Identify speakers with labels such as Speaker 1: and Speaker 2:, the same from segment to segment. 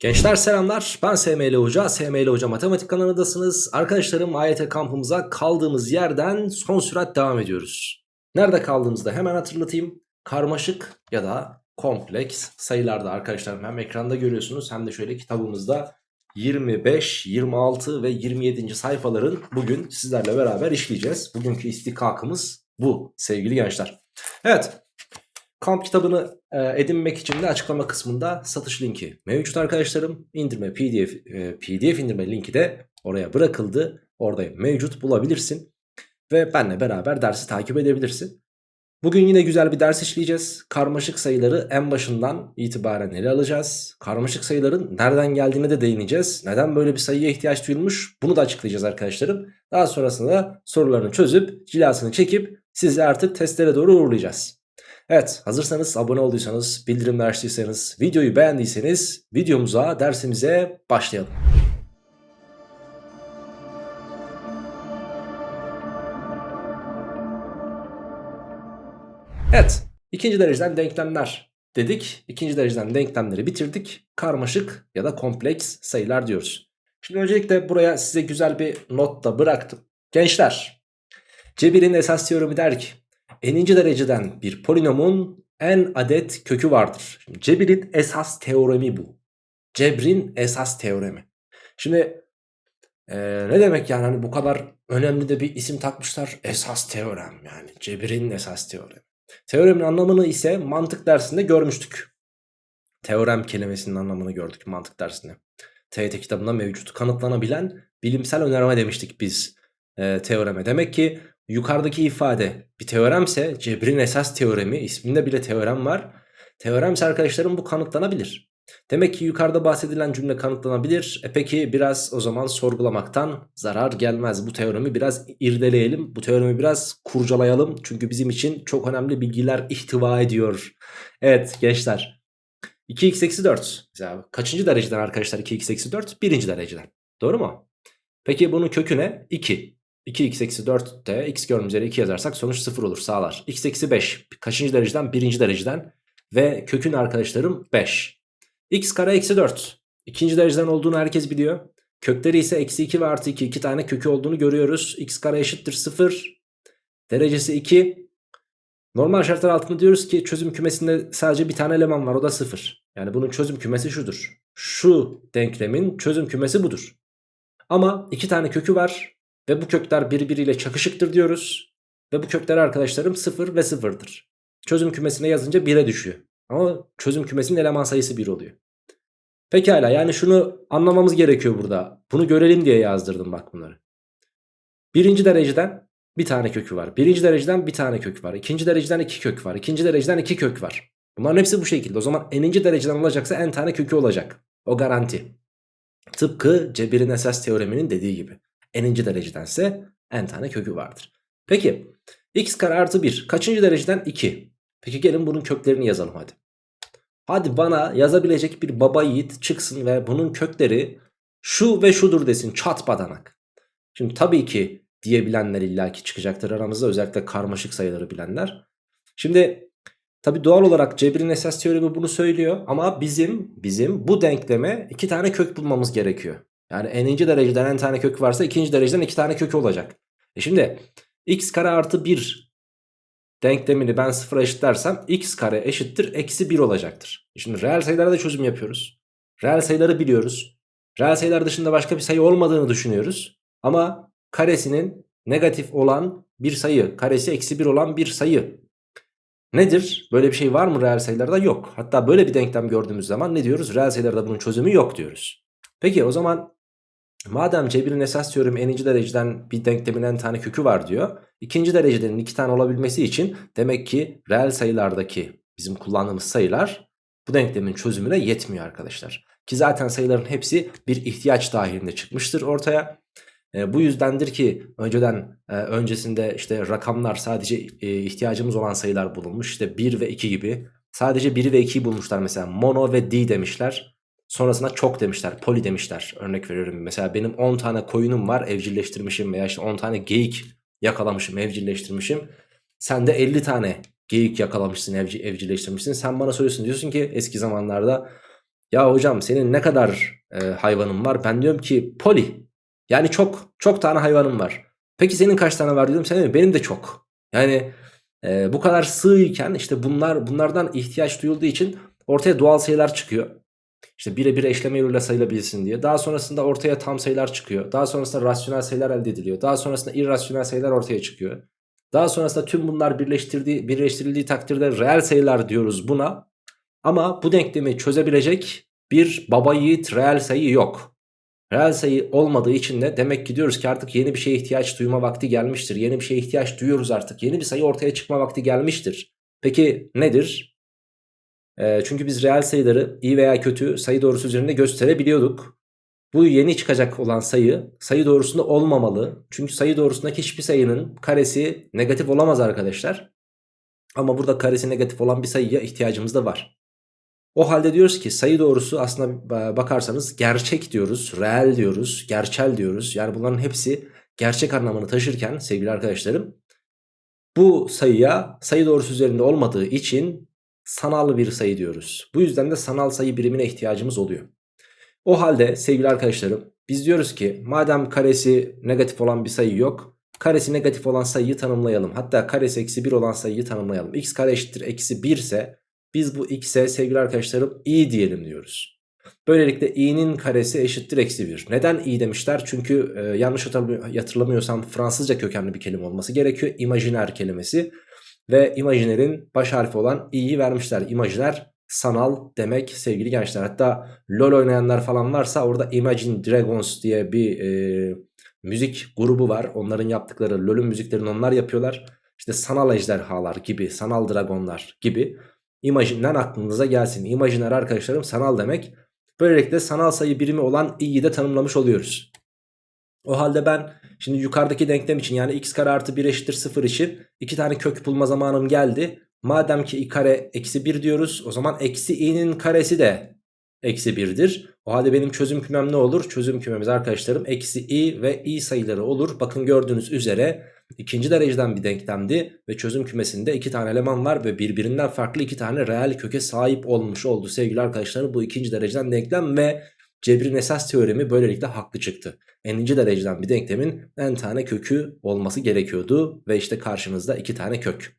Speaker 1: Gençler selamlar ben SML Hoca, SML Hoca Matematik kanalındasınız. Arkadaşlarım AYT kampımıza kaldığımız yerden son sürat devam ediyoruz. Nerede kaldığımızda hemen hatırlatayım. Karmaşık ya da kompleks sayılarda arkadaşlarım hem ekranda görüyorsunuz hem de şöyle kitabımızda 25, 26 ve 27. sayfaların bugün sizlerle beraber işleyeceğiz. Bugünkü istikakımız bu sevgili gençler. Evet Kamp kitabını e, edinmek için de açıklama kısmında satış linki mevcut arkadaşlarım. İndirme pdf, e, pdf indirme linki de oraya bırakıldı. Orada mevcut bulabilirsin. Ve benle beraber dersi takip edebilirsin. Bugün yine güzel bir ders işleyeceğiz. Karmaşık sayıları en başından itibaren ele alacağız. Karmaşık sayıların nereden geldiğine de değineceğiz. Neden böyle bir sayıya ihtiyaç duyulmuş bunu da açıklayacağız arkadaşlarım. Daha sonrasında sorularını çözüp cilasını çekip sizi artık testlere doğru uğurlayacağız. Evet hazırsanız abone olduysanız bildirimler açtıysanız videoyu beğendiyseniz videomuza dersimize başlayalım. Evet ikinci dereceden denklemler dedik. İkinci dereceden denklemleri bitirdik. Karmaşık ya da kompleks sayılar diyoruz. Şimdi öncelikle buraya size güzel bir not da bıraktım. Gençler Cebir'in esas teoremi der ki n'inci dereceden bir polinomun n adet kökü vardır. Şimdi Cebir'in esas teoremi bu. Cebrin esas teoremi. Şimdi ee, ne demek yani hani bu kadar önemli de bir isim takmışlar esas teorem yani Cebir'in esas teoremi. Teoremin anlamını ise mantık dersinde görmüştük. Teorem kelimesinin anlamını gördük mantık dersinde. TYT kitabında mevcut kanıtlanabilen bilimsel önerme demiştik biz e, teoreme. Demek ki yukarıdaki ifade bir teoremse Cebrin esas teoremi isminde bile teorem var. Teoremse arkadaşlarım bu kanıtlanabilir. Demek ki yukarıda bahsedilen cümle kanıtlanabilir. E peki biraz o zaman sorgulamaktan zarar gelmez. Bu teoremi biraz irdeleyelim. Bu teoremi biraz kurcalayalım. Çünkü bizim için çok önemli bilgiler ihtiva ediyor. Evet gençler. 2x eksi 4. Mesela kaçıncı dereceden arkadaşlar 2x eksi 4? Birinci dereceden. Doğru mu? Peki bunun kökü ne? 2. 2x eksi 4 de x gördüğümüz üzere 2 yazarsak sonuç 0 olur sağlar. x eksi 5 kaçıncı dereceden? Birinci dereceden. Ve kökün arkadaşlarım 5. x kare eksi 4. İkinci dereceden olduğunu herkes biliyor. Kökleri ise eksi 2 ve artı 2. 2 tane kökü olduğunu görüyoruz. x kare eşittir 0. Derecesi 2. Normal şartlar altında diyoruz ki çözüm kümesinde sadece bir tane eleman var o da 0. Yani bunun çözüm kümesi şudur. Şu denklemin çözüm kümesi budur. Ama iki tane kökü var ve bu kökler birbiriyle çakışıktır diyoruz. Ve bu kökler arkadaşlarım 0 ve 0'dır. Çözüm kümesine yazınca 1'e düşüyor. Ama çözüm kümesinin eleman sayısı 1 oluyor. Pekala yani şunu anlamamız gerekiyor burada. Bunu görelim diye yazdırdım bak bunları. Birinci dereceden bir tane kökü var. Birinci dereceden bir tane kök var. İkinci dereceden iki kök var. İkinci dereceden iki kök var. Bunların hepsi bu şekilde. O zaman n'inci dereceden olacaksa n tane kökü olacak. O garanti. Tıpkı Cebir'in esas teoreminin dediği gibi. N'inci derecedense n tane kökü vardır. Peki x kare artı 1 kaçıncı dereceden 2. Peki gelin bunun köklerini yazalım hadi. Hadi bana yazabilecek bir baba yiğit çıksın ve bunun kökleri şu ve şudur desin çat badanak. Şimdi tabii ki diyebilenler illaki çıkacaktır aramızda özellikle karmaşık sayıları bilenler. Şimdi tabii doğal olarak Cebir'in esas teoremi bunu söylüyor ama bizim bizim bu denkleme iki tane kök bulmamız gerekiyor. Yani n'inci dereceden n tane kök varsa ikinci dereceden iki tane kök olacak. E şimdi x kare artı 1 denklemini ben sıfıra eşitlersem x kare eşittir eksi 1 olacaktır. E şimdi reel sayılara da çözüm yapıyoruz. Reel sayıları biliyoruz. Reel sayılar dışında başka bir sayı olmadığını düşünüyoruz. Ama karesinin negatif olan bir sayı, karesi eksi 1 olan bir sayı. Nedir? Böyle bir şey var mı reel sayılarda? Yok. Hatta böyle bir denklem gördüğümüz zaman ne diyoruz? Reel sayılarda bunun çözümü yok diyoruz. Peki o zaman madem Cebir'in esas teoremi n'inci dereceden bir denklemin n tane kökü var diyor. İkinci dereceden iki tane olabilmesi için demek ki reel sayılardaki bizim kullandığımız sayılar bu denklemin çözümüne yetmiyor arkadaşlar. Ki zaten sayıların hepsi bir ihtiyaç dahilinde çıkmıştır ortaya. E, bu yüzdendir ki önceden e, öncesinde işte rakamlar sadece e, ihtiyacımız olan sayılar bulunmuş. İşte 1 ve 2 gibi. Sadece 1 ve 2'yi bulmuşlar mesela. Mono ve D demişler. Sonrasında çok demişler. Poli demişler. Örnek veriyorum. Mesela benim 10 tane koyunum var evcilleştirmişim veya işte 10 tane geyik yakalamışım evcilleştirmişim. Sen de 50 tane geyik yakalamışsın evci, evcilleştirmişsin. Sen bana söylüyorsun diyorsun ki eski zamanlarda Ya hocam senin ne kadar e, hayvanın var? Ben diyorum ki poli. Yani çok çok tane hayvanım var. Peki senin kaç tane var diyorum. Senin benim de çok. Yani e, bu kadar sığ işte bunlar bunlardan ihtiyaç duyulduğu için ortaya doğal sayılar çıkıyor. İşte birebir eşleme yoluyla sayılabilsin diye. Daha sonrasında ortaya tam sayılar çıkıyor. Daha sonrasında rasyonel sayılar elde ediliyor. Daha sonrasında irrasyonel sayılar ortaya çıkıyor. Daha sonrasında tüm bunlar birleştirdiği, birleştirildiği takdirde reel sayılar diyoruz buna. Ama bu denklemi çözebilecek bir baba yiğit reel sayı yok. Reel sayı olmadığı için de demek ki diyoruz ki artık yeni bir şeye ihtiyaç duyma vakti gelmiştir. Yeni bir şeye ihtiyaç duyuyoruz artık. Yeni bir sayı ortaya çıkma vakti gelmiştir. Peki nedir? E, çünkü biz reel sayıları iyi veya kötü sayı doğrusu üzerinde gösterebiliyorduk. Bu yeni çıkacak olan sayı sayı doğrusunda olmamalı. Çünkü sayı doğrusundaki hiçbir sayının karesi negatif olamaz arkadaşlar. Ama burada karesi negatif olan bir sayıya ihtiyacımız da var. O halde diyoruz ki sayı doğrusu aslında bakarsanız gerçek diyoruz, reel diyoruz, gerçel diyoruz. Yani bunların hepsi gerçek anlamını taşırken sevgili arkadaşlarım bu sayıya sayı doğrusu üzerinde olmadığı için sanal bir sayı diyoruz. Bu yüzden de sanal sayı birimine ihtiyacımız oluyor. O halde sevgili arkadaşlarım biz diyoruz ki madem karesi negatif olan bir sayı yok karesi negatif olan sayıyı tanımlayalım. Hatta karesi eksi 1 olan sayıyı tanımlayalım. x kare eşittir eksi 1 ise biz bu x'e sevgili arkadaşlarım i diyelim diyoruz. Böylelikle i'nin karesi eşittir eksi 1. Neden i demişler? Çünkü e, yanlış hatırlamıyorsam Fransızca kökenli bir kelime olması gerekiyor. İmajiner kelimesi. Ve imajinerin baş harfi olan i'yi vermişler. İmajiner sanal demek sevgili gençler. Hatta LoL oynayanlar falan varsa orada Imagine Dragons diye bir e, müzik grubu var. Onların yaptıkları LoL'ün müziklerini onlar yapıyorlar. İşte sanal ejderhalar gibi, sanal dragonlar gibi. Imagine'den aklınıza gelsin. Imaginer arkadaşlarım sanal demek. Böylelikle sanal sayı birimi olan i'yi de tanımlamış oluyoruz. O halde ben şimdi yukarıdaki denklem için yani x kare artı 1 eşittir 0 için iki tane kök bulma zamanım geldi. Madem ki i kare eksi 1 diyoruz o zaman eksi i'nin karesi de eksi 1'dir. O halde benim çözüm kümem ne olur? Çözüm kümemiz arkadaşlarım eksi i ve i sayıları olur. Bakın gördüğünüz üzere ikinci dereceden bir denklemdi ve çözüm kümesinde iki tane eleman var ve birbirinden farklı iki tane reel köke sahip olmuş oldu sevgili arkadaşlarım. Bu ikinci dereceden denklem ve cebrin esas teoremi böylelikle haklı çıktı. N'inci dereceden bir denklemin n tane kökü olması gerekiyordu ve işte karşınızda iki tane kök.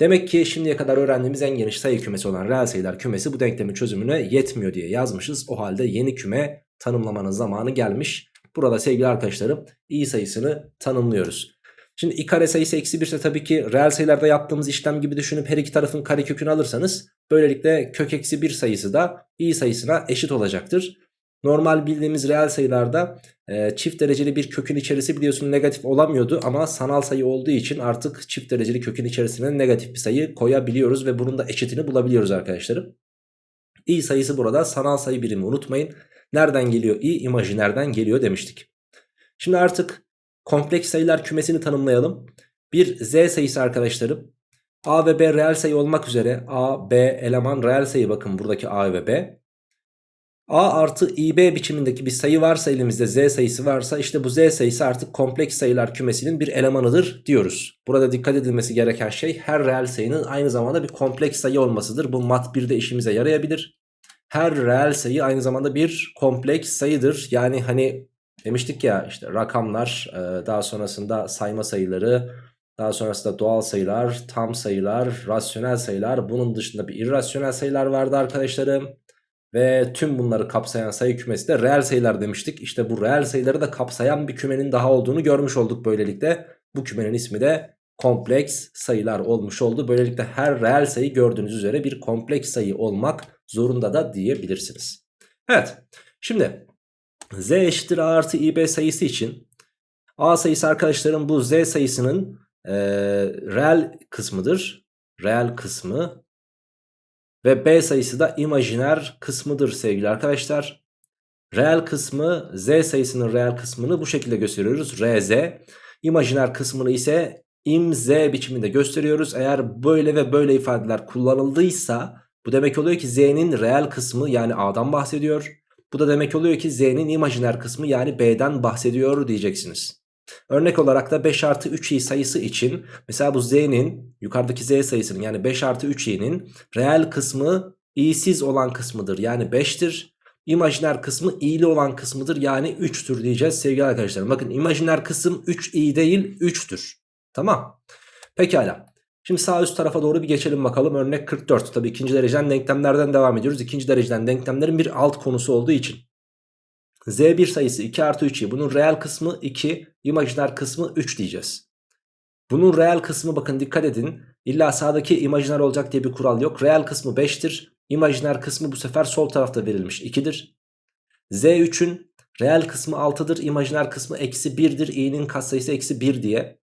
Speaker 1: Demek ki şimdiye kadar öğrendiğimiz en geniş sayı kümesi olan reel sayılar kümesi bu denklemin çözümüne yetmiyor diye yazmışız. O halde yeni küme tanımlamanın zamanı gelmiş. Burada sevgili arkadaşlarım i sayısını tanımlıyoruz. Şimdi i kare sayısı eksi 1 ise tabii ki reel sayılarda yaptığımız işlem gibi düşünüp her iki tarafın kare kökünü alırsanız böylelikle kök eksi 1 sayısı da i sayısına eşit olacaktır. Normal bildiğimiz reel sayılarda e, çift dereceli bir kökün içerisi biliyorsun negatif olamıyordu ama sanal sayı olduğu için artık çift dereceli kökün içerisine negatif bir sayı koyabiliyoruz ve bunun da eşitini bulabiliyoruz arkadaşlarım. i sayısı burada sanal sayı birimi unutmayın. Nereden geliyor i? İmajinerden geliyor demiştik. Şimdi artık kompleks sayılar kümesini tanımlayalım. Bir z sayısı arkadaşlarım. a ve b reel sayı olmak üzere a, b eleman reel sayı bakın buradaki a ve b. A artı IB biçimindeki bir sayı varsa elimizde Z sayısı varsa işte bu Z sayısı artık kompleks sayılar kümesinin bir elemanıdır diyoruz. Burada dikkat edilmesi gereken şey her reel sayının aynı zamanda bir kompleks sayı olmasıdır. Bu mat 1'de işimize yarayabilir. Her reel sayı aynı zamanda bir kompleks sayıdır. Yani hani demiştik ya işte rakamlar daha sonrasında sayma sayıları daha sonrasında doğal sayılar, tam sayılar, rasyonel sayılar bunun dışında bir irrasyonel sayılar vardı arkadaşlarım. Ve tüm bunları kapsayan sayı kümesi de reel sayılar demiştik. İşte bu reel sayıları da kapsayan bir kümenin daha olduğunu görmüş olduk böylelikle. Bu kümenin ismi de kompleks sayılar olmuş oldu. Böylelikle her reel sayı gördüğünüz üzere bir kompleks sayı olmak zorunda da diyebilirsiniz. Evet şimdi z eşittir a artı ib sayısı için a sayısı arkadaşlarım bu z sayısının e, reel kısmıdır. Reel kısmı ve B sayısı da imajiner kısmıdır sevgili arkadaşlar. Reel kısmı Z sayısının reel kısmını bu şekilde gösteriyoruz. RZ. İmajiner kısmını ise imz biçiminde gösteriyoruz. Eğer böyle ve böyle ifadeler kullanıldıysa bu demek oluyor ki Z'nin reel kısmı yani A'dan bahsediyor. Bu da demek oluyor ki Z'nin imajiner kısmı yani B'den bahsediyor diyeceksiniz. Örnek olarak da 5 artı 3i sayısı için mesela bu z'nin yukarıdaki z sayısının yani 5 artı 3i'nin reel kısmı i'siz olan kısmıdır yani 5'tir. İmajiner kısmı i'li olan kısmıdır yani 3'tür diyeceğiz sevgili arkadaşlar. Bakın imajiner kısım 3i değil 3'tür. Tamam. Pekala. Şimdi sağ üst tarafa doğru bir geçelim bakalım. Örnek 44. Tabii ikinci dereceden denklemlerden devam ediyoruz. İkinci dereceden denklemlerin bir alt konusu olduğu için. Z1 sayısı 2 artı 3'i. Bunun reel kısmı 2, imajiner kısmı 3 diyeceğiz. Bunun reel kısmı bakın dikkat edin. İlla sağdaki imajiner olacak diye bir kural yok. Reel kısmı 5'tir. İmajiner kısmı bu sefer sol tarafta verilmiş 2'dir. Z3'ün reel kısmı 6'dır. İmajiner kısmı eksi 1'dir. i'nin katsayısı eksi 1 diye.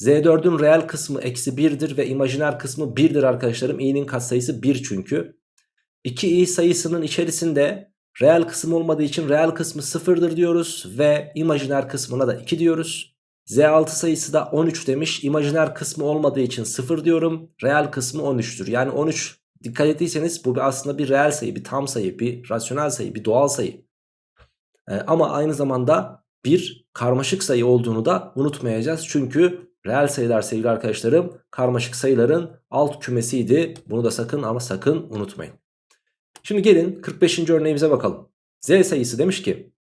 Speaker 1: Z4'ün reel kısmı eksi 1'dir ve imajiner kısmı 1'dir arkadaşlarım. i'nin katsayısı 1 çünkü. 2i sayısının içerisinde reel kısım olmadığı için reel kısmı 0'dır diyoruz ve imajiner kısmına da 2 diyoruz. Z6 sayısı da 13 demiş. İmajiner kısmı olmadığı için 0 diyorum. Reel kısmı 13'tür. Yani 13 dikkat ettiyseniz bu aslında bir reel sayı, bir tam sayı, bir rasyonel sayı, bir doğal sayı. Ee, ama aynı zamanda bir karmaşık sayı olduğunu da unutmayacağız. Çünkü reel sayılar sevgili arkadaşlarım karmaşık sayıların alt kümesiydi. Bunu da sakın ama sakın unutmayın. Şimdi gelin 45. örneğimize bakalım. Z sayısı demiş ki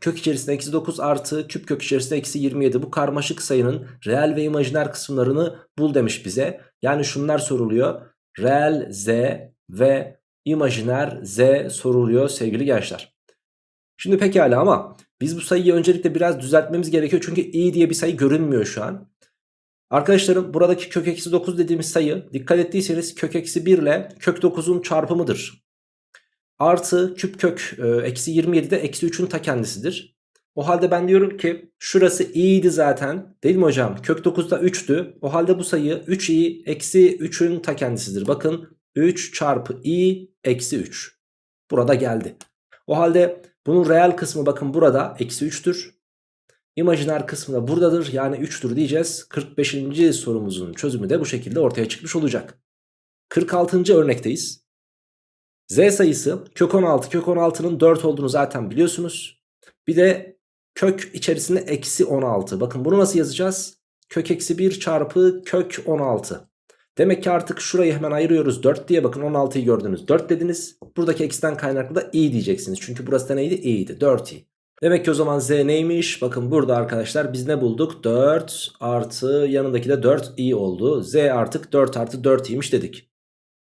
Speaker 1: kök içerisinde eksi 9 artı küp kök içerisinde eksi 27 bu karmaşık sayının reel ve imajiner kısımlarını bul demiş bize. Yani şunlar soruluyor. Reel z ve imajiner z soruluyor sevgili gençler. Şimdi pekala ama biz bu sayıyı öncelikle biraz düzeltmemiz gerekiyor. Çünkü i diye bir sayı görünmüyor şu an. Arkadaşlarım buradaki kök eksi 9 dediğimiz sayı dikkat ettiyseniz kök eksi 1 ile kök 9'un çarpımıdır. Artı küp kök e, eksi 27 de eksi 3'ün ta kendisidir. O halde ben diyorum ki şurası i'ydi zaten değil mi hocam? Kök 9 da 3'tü. O halde bu sayı 3i eksi 3'ün ta kendisidir. Bakın 3 çarpı i eksi 3. Burada geldi. O halde bunun reel kısmı bakın burada eksi 3'tür. İmajiner kısmı da buradadır yani 3'tür diyeceğiz. 45. sorumuzun çözümü de bu şekilde ortaya çıkmış olacak. 46. örnekteyiz. Z sayısı kök 16 kök 16'nın 4 olduğunu zaten biliyorsunuz. Bir de kök içerisinde eksi 16. Bakın bunu nasıl yazacağız? Kök eksi 1 çarpı kök 16. Demek ki artık şurayı hemen ayırıyoruz 4 diye bakın 16'yı gördünüz 4 dediniz. Buradaki eksiden kaynaklı da i diyeceksiniz. Çünkü burası da neydi? i'ydi 4i. Demek ki o zaman z neymiş? Bakın burada arkadaşlar biz ne bulduk? 4 artı yanındaki de 4i oldu. z artık 4 artı 4i'ymiş dedik.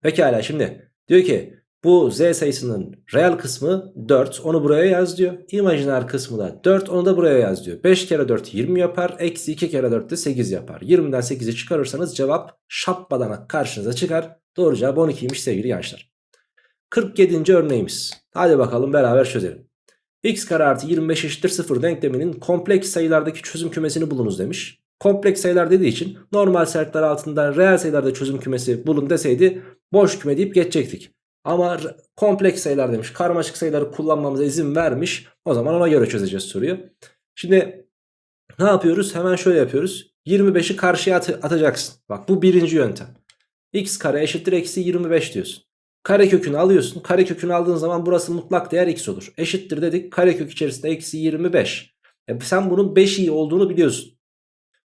Speaker 1: Pekala şimdi diyor ki bu z sayısının reel kısmı 4 onu buraya yaz diyor. İmajiner kısmı da 4 onu da buraya yaz diyor. 5 kere 4 20 yapar. Eksi 2 kere 4 de 8 yapar. 20'den 8'i çıkarırsanız cevap şapbadana karşınıza çıkar. Doğru cevap 12'ymiş sevgili gençler. 47. örneğimiz. Hadi bakalım beraber çözelim. x kare artı 25 eşittir 0 denkleminin kompleks sayılardaki çözüm kümesini bulunuz demiş. Kompleks sayılar dediği için normal şartlar altında reel sayılarda çözüm kümesi bulun deseydi boş küme deyip geçecektik. Ama kompleks sayılar demiş. Karmaşık sayıları kullanmamıza izin vermiş. O zaman ona göre çözeceğiz soruyu. Şimdi ne yapıyoruz? Hemen şöyle yapıyoruz. 25'i karşıya at atacaksın. Bak bu birinci yöntem. x kare eşittir eksi 25 diyorsun. Kare kökünü alıyorsun. Kare kökünü aldığın zaman burası mutlak değer x olur. Eşittir dedik. Kare kök içerisinde eksi 25. E sen bunun 5 i olduğunu biliyorsun.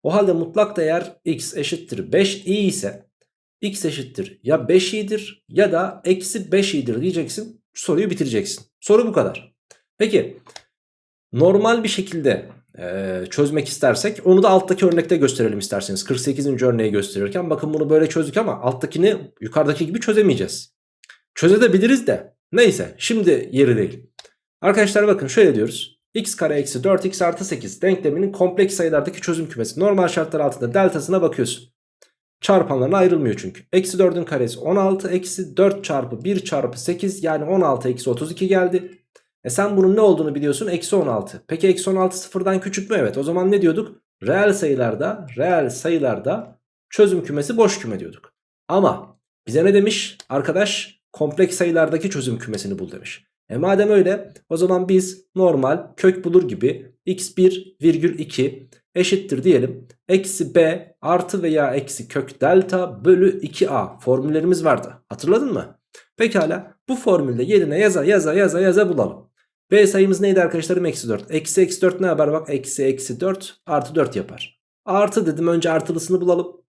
Speaker 1: O halde mutlak değer x eşittir 5 i ise x eşittir ya 5i'dir ya da eksi 5i'dir diyeceksin. Soruyu bitireceksin. Soru bu kadar. Peki normal bir şekilde e, çözmek istersek onu da alttaki örnekte gösterelim isterseniz. 48. örneği gösterirken bakın bunu böyle çözdük ama alttakini yukarıdaki gibi çözemeyeceğiz. Çözebiliriz de neyse şimdi yeri değil. Arkadaşlar bakın şöyle diyoruz. x kare eksi 4x artı 8 denkleminin kompleks sayılardaki çözüm kümesi. Normal şartlar altında deltasına bakıyorsun. Çarpanlarına ayrılmıyor çünkü. Eksi 4'ün karesi 16. Eksi 4 çarpı 1 çarpı 8 yani 16 eksi 32 geldi. E sen bunun ne olduğunu biliyorsun. Eksi 16. Peki eksi 16 sıfırdan küçük mü? Evet. O zaman ne diyorduk? Reel sayılarda, reel sayılarda çözüm kümesi boş küme diyorduk. Ama bize ne demiş? Arkadaş kompleks sayılardaki çözüm kümesini bul demiş. E madem öyle o zaman biz normal kök bulur gibi x1 virgül 2 eşittir diyelim. Eksi b artı veya eksi kök delta bölü 2a formüllerimiz vardı. Hatırladın mı? Pekala bu formülde yerine yaza yaza yaza yaza bulalım. B sayımız neydi arkadaşlarım? Eksi 4. Eksi eksi 4 ne yapar? Bak eksi eksi 4 artı 4 yapar. Artı dedim önce artılısını bulalım.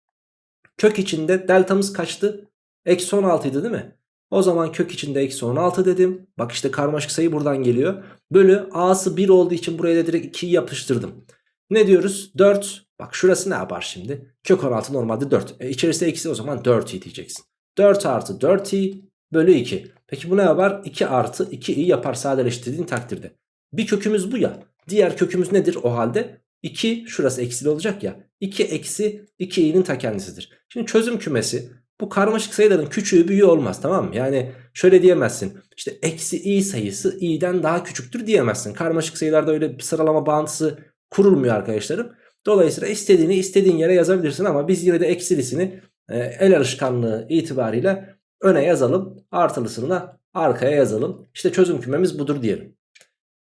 Speaker 1: Kök içinde deltamız kaçtı? Eksi 16 idi değil mi? O zaman kök içinde eksi 16 dedim. Bak işte karmaşık sayı buradan geliyor. Bölü a'sı 1 olduğu için buraya da direkt 2'yi yapıştırdım. Ne diyoruz? 4. Bak şurası ne yapar şimdi? Kök 16 normalde 4. E içerisi eksi o zaman 4i diyeceksin. 4 artı 4i bölü 2. Peki bu ne yapar? 2 artı 2i yapar sadeleştirdiğin takdirde. Bir kökümüz bu ya. Diğer kökümüz nedir o halde? 2 şurası eksili olacak ya. 2 eksi 2i'nin ta kendisidir. Şimdi çözüm kümesi bu karmaşık sayıların küçüğü büyüğü olmaz tamam mı? Yani şöyle diyemezsin. İşte eksi i sayısı i'den daha küçüktür diyemezsin. Karmaşık sayılarda öyle bir sıralama bağıntısı kurulmuyor arkadaşlarım. Dolayısıyla istediğini istediğin yere yazabilirsin ama biz yine de eksilisini e, el alışkanlığı itibariyle öne yazalım. Artılısını da arkaya yazalım. İşte çözüm kümemiz budur diyelim.